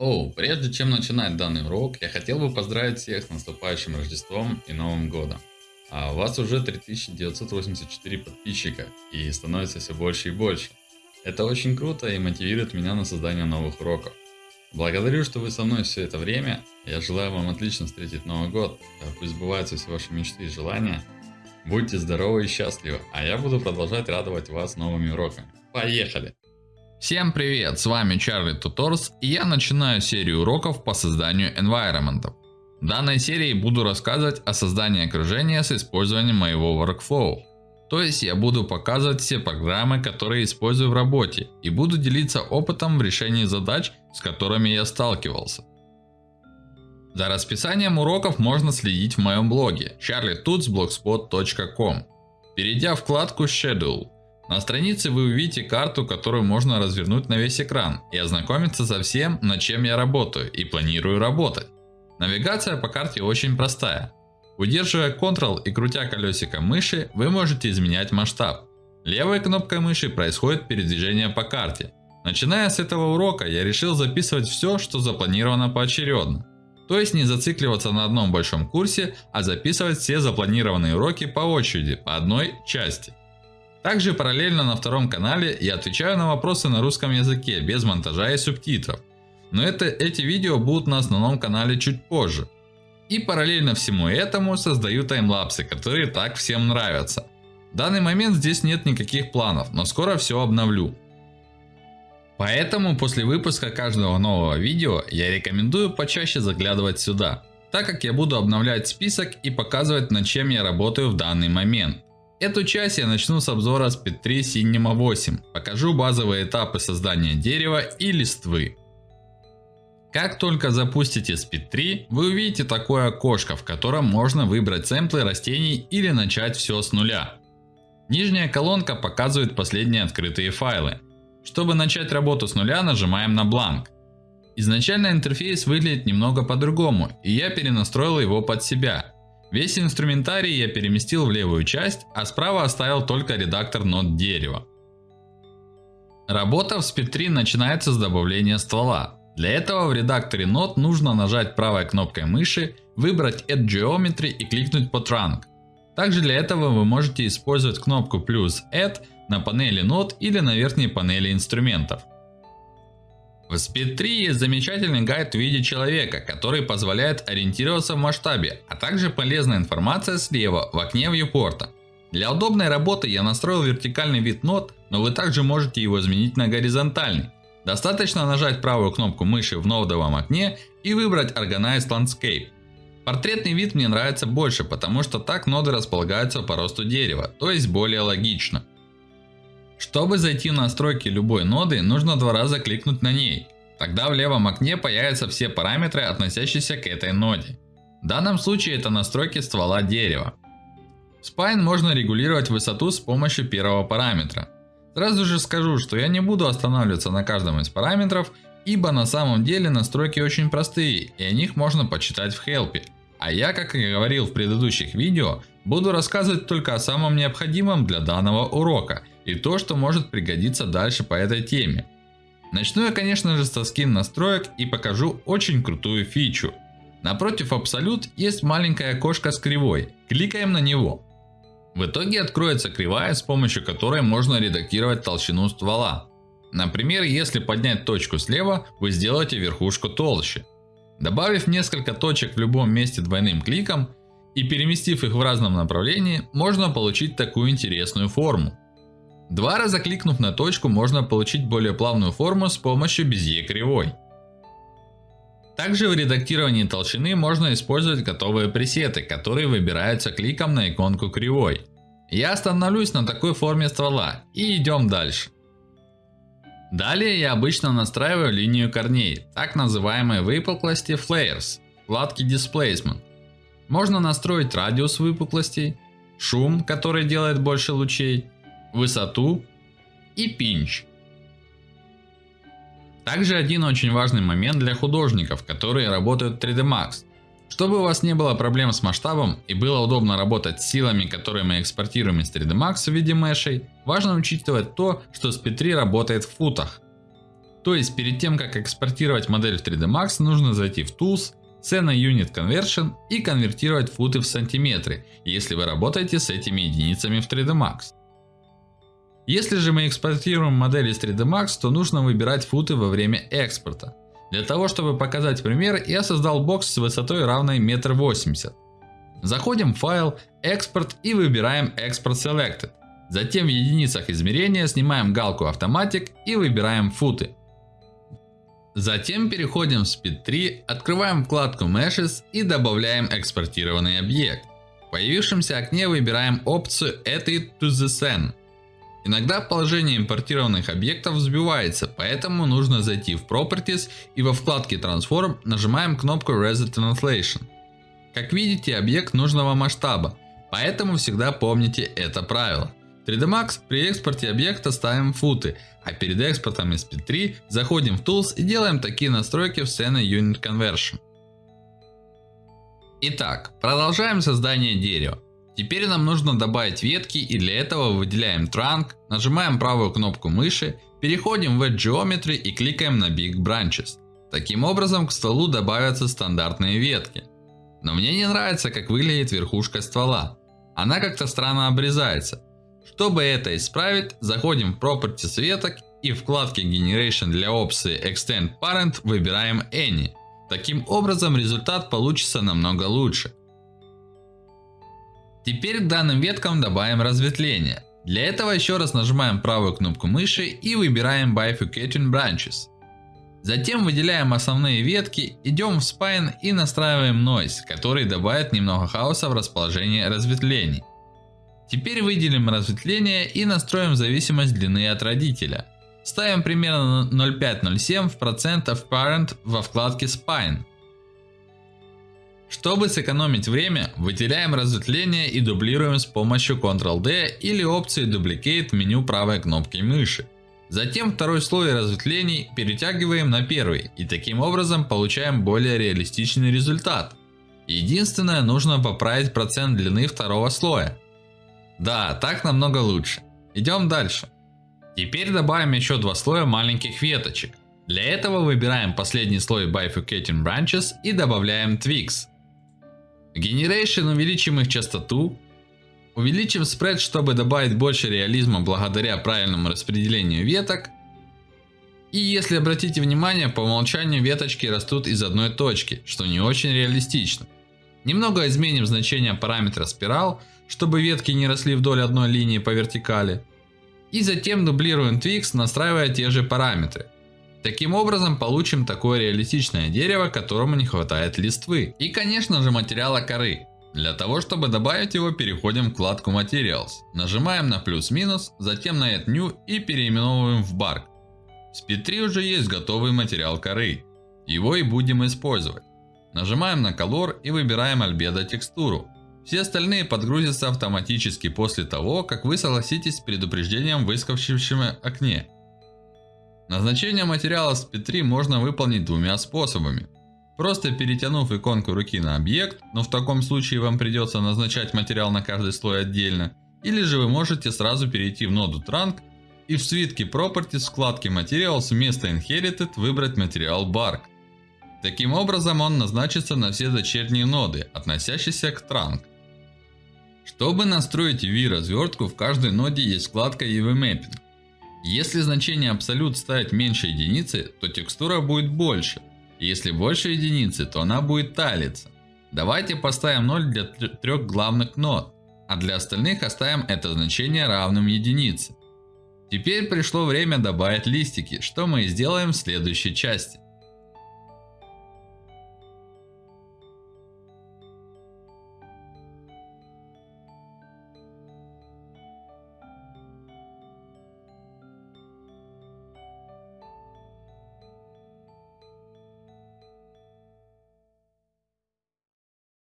Оу, прежде чем начинать данный урок, я хотел бы поздравить всех с наступающим Рождеством и Новым Годом. А у вас уже 3984 подписчика и становится все больше и больше. Это очень круто и мотивирует меня на создание новых уроков. Благодарю, что вы со мной все это время. Я желаю вам отлично встретить Новый год. Пусть сбываются все ваши мечты и желания. Будьте здоровы и счастливы, а я буду продолжать радовать вас новыми уроками. Поехали! Всем привет, с вами Чарли Туторс и я начинаю серию уроков по созданию environment. В данной серии буду рассказывать о создании окружения с использованием моего workflow. То есть я буду показывать все программы, которые использую в работе и буду делиться опытом в решении задач, с которыми я сталкивался. За расписанием уроков можно следить в моем блоге charlietutsblogspot.com. Перейдя в вкладку Schedule, на странице вы увидите карту, которую можно развернуть на весь экран и ознакомиться со всем, над чем я работаю и планирую работать. Навигация по карте очень простая. Удерживая Ctrl и крутя колесико мыши, вы можете изменять масштаб. Левой кнопкой мыши происходит передвижение по карте. Начиная с этого урока, я решил записывать все, что запланировано поочередно. То есть не зацикливаться на одном большом курсе, а записывать все запланированные уроки по очереди, по одной части. Также параллельно на втором канале я отвечаю на вопросы на русском языке, без монтажа и субтитров. Но это, эти видео будут на основном канале чуть позже. И параллельно всему этому создаю таймлапсы, которые так всем нравятся. В данный момент здесь нет никаких планов, но скоро все обновлю. Поэтому после выпуска каждого нового видео я рекомендую почаще заглядывать сюда. Так как я буду обновлять список и показывать над чем я работаю в данный момент. Эту часть я начну с обзора Speed 3 Cinema 8. Покажу базовые этапы создания дерева и листвы. Как только запустите Speed 3, вы увидите такое окошко, в котором можно выбрать сэмплы растений или начать все с нуля. Нижняя колонка показывает последние открытые файлы. Чтобы начать работу с нуля, нажимаем на бланк. Изначально интерфейс выглядит немного по-другому, и я перенастроил его под себя. Весь инструментарий я переместил в левую часть, а справа оставил только редактор нот дерева. Работа в Speed 3 начинается с добавления ствола. Для этого в редакторе нот нужно нажать правой кнопкой мыши, выбрать Add Geometry и кликнуть по Trunk. Также для этого вы можете использовать кнопку плюс Add на панели нот или на верхней панели инструментов. В Speed 3 есть замечательный гайд в виде человека, который позволяет ориентироваться в масштабе, а также полезная информация слева в окне viewport. Для удобной работы я настроил вертикальный вид нот, но вы также можете его изменить на горизонтальный. Достаточно нажать правую кнопку мыши в нодовом окне и выбрать Organized Landscape. Портретный вид мне нравится больше, потому что так ноды располагаются по росту дерева, то есть более логично. Чтобы зайти в настройки любой ноды, нужно два раза кликнуть на ней. Тогда в левом окне появятся все параметры, относящиеся к этой ноде. В данном случае это настройки ствола дерева. В Spine можно регулировать высоту с помощью первого параметра. Сразу же скажу, что я не буду останавливаться на каждом из параметров, ибо на самом деле настройки очень простые и о них можно почитать в Help. А я, как и говорил в предыдущих видео, буду рассказывать только о самом необходимом для данного урока и то, что может пригодиться дальше по этой теме. Начну я, конечно же, со скин настроек и покажу очень крутую фичу. Напротив Absolute есть маленькое окошко с кривой. Кликаем на него. В итоге откроется кривая, с помощью которой можно редактировать толщину ствола. Например, если поднять точку слева, вы сделаете верхушку толще. Добавив несколько точек в любом месте двойным кликом и переместив их в разном направлении, можно получить такую интересную форму. Два раза кликнув на точку, можно получить более плавную форму с помощью безье кривой. Также в редактировании толщины можно использовать готовые пресеты, которые выбираются кликом на иконку кривой. Я остановлюсь на такой форме ствола и идем дальше. Далее я обычно настраиваю линию корней, так называемые выпуклости flares, вкладки Displacement. Можно настроить радиус выпуклостей, шум, который делает больше лучей, высоту и пинч. Также один очень важный момент для художников, которые работают в 3D Max. Чтобы у вас не было проблем с масштабом и было удобно работать с силами, которые мы экспортируем из 3D Max в виде мешей, важно учитывать то, что Speed 3 работает в футах. То есть перед тем как экспортировать модель в 3D Max, нужно зайти в Tools, Scena Unit Conversion и конвертировать футы в сантиметры, если вы работаете с этими единицами в 3D Max. Если же мы экспортируем модель из 3D Max, то нужно выбирать футы во время экспорта. Для того, чтобы показать пример, я создал бокс с высотой равной 1,80 м. Заходим в файл, экспорт и выбираем Export Selected. Затем в единицах измерения снимаем галку Automatic и выбираем футы. Затем переходим в Speed 3, открываем вкладку Meshes и добавляем экспортированный объект. В появившемся окне выбираем опцию Add it to the scene. Иногда положение импортированных объектов взбивается, поэтому нужно зайти в Properties и во вкладке Transform нажимаем кнопку Reset Translation. Как видите, объект нужного масштаба, поэтому всегда помните это правило. 3D Max при экспорте объекта ставим футы, а перед экспортом из P3 заходим в Tools и делаем такие настройки в Scene Unit Conversion. Итак, продолжаем создание дерева. Теперь нам нужно добавить ветки и для этого выделяем Trunk, нажимаем правую кнопку мыши, переходим в Edge Geometry и кликаем на Big Branches. Таким образом к стволу добавятся стандартные ветки. Но мне не нравится как выглядит верхушка ствола. Она как-то странно обрезается. Чтобы это исправить, заходим в Properties веток и в вкладке Generation для опции Extend Parent выбираем Any. Таким образом результат получится намного лучше. Теперь к данным веткам добавим разветвление. Для этого еще раз нажимаем правую кнопку мыши и выбираем Bifurcating Branches. Затем выделяем основные ветки, идем в Spine и настраиваем Noise, который добавит немного хаоса в расположение разветвлений. Теперь выделим разветвление и настроим зависимость длины от родителя. Ставим примерно 0,5-0,7 в процентов Parent во вкладке Spine. Чтобы сэкономить время, выделяем разветвление и дублируем с помощью Ctrl-D или опции Duplicate в меню правой кнопки мыши. Затем второй слой разветвлений перетягиваем на первый и таким образом получаем более реалистичный результат. Единственное, нужно поправить процент длины второго слоя. Да, так намного лучше. Идем дальше. Теперь добавим еще два слоя маленьких веточек. Для этого выбираем последний слой Bifurcating Branches и добавляем Twigs. Generation увеличим их частоту. Увеличим спред, чтобы добавить больше реализма благодаря правильному распределению веток. И если обратите внимание, по умолчанию веточки растут из одной точки, что не очень реалистично. Немного изменим значение параметра спирал, чтобы ветки не росли вдоль одной линии по вертикали. И затем дублируем Twix, настраивая те же параметры. Таким образом получим такое реалистичное дерево, которому не хватает листвы. И конечно же материала коры. Для того чтобы добавить его переходим в вкладку Materials. Нажимаем на плюс-минус, затем на Add New и переименовываем в Bark. В Speed 3 уже есть готовый материал коры. Его и будем использовать. Нажимаем на Color и выбираем Albedo текстуру. Все остальные подгрузятся автоматически после того, как вы согласитесь с предупреждением в выскочившем окне. Назначение материала с P3 можно выполнить двумя способами. Просто перетянув иконку руки на объект, но в таком случае вам придется назначать материал на каждый слой отдельно. Или же вы можете сразу перейти в ноду Trunk и в свитке Properties вкладке Materials вместо Inherited выбрать материал Bark. Таким образом он назначится на все дочерние ноды, относящиеся к Trunk. Чтобы настроить UV развертку, в каждой ноде есть вкладка UV Mapping. Если значение абсолют ставить меньше единицы, то текстура будет больше. Если больше единицы, то она будет талиться. Давайте поставим 0 для трех главных нод, а для остальных оставим это значение равным единице. Теперь пришло время добавить листики, что мы и сделаем в следующей части.